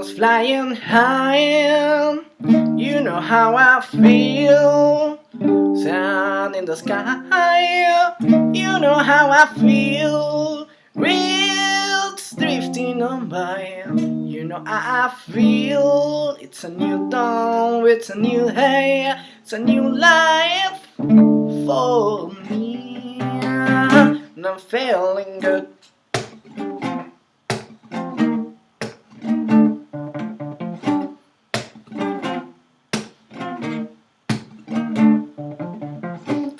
eagles flying high. You know how I feel. Sun in the sky. You know how I feel. Wheels drifting on by. You know how I feel. It's a new dawn. It's a new day. It's a new life for me. And I'm feeling good.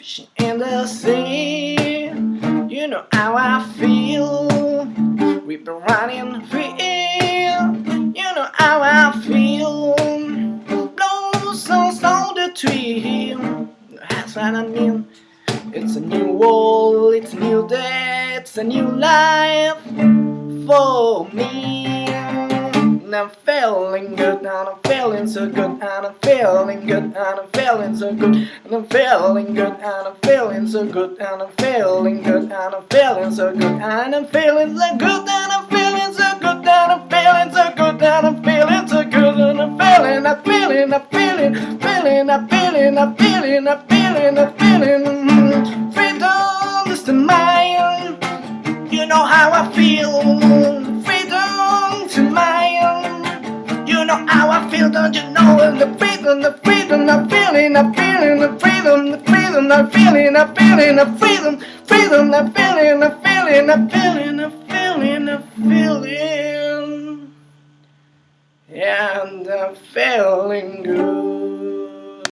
Fishing in the sea, you know how I feel. We've been running free, you know how I feel. Blow songs on the tree, that's what I mean. It's a new world, it's a new day, it's a new life for me. I'm feeling good, and I'm feeling so good, and I'm feeling good, and I'm feeling so good, and I'm feeling good, and I'm feeling so good, and I'm feeling good, and I'm feeling so good, and I'm feeling so good, and I'm feeling so good, and I'm feeling so good, and I'm feeling so good, and I'm feeling, I'm feeling, I'm feeling, feeling, I'm feeling, I'm feeling, I'm feeling, I'm feeling. Freedom is the mine. You know how I feel. Don't you know? The freedom, the freedom, the feeling, the feeling, the freedom, the freedom, the feeling, the feeling, the freedom, freedom, the feeling, the feeling, the feeling, the feeling, the feeling. And I'm feeling good.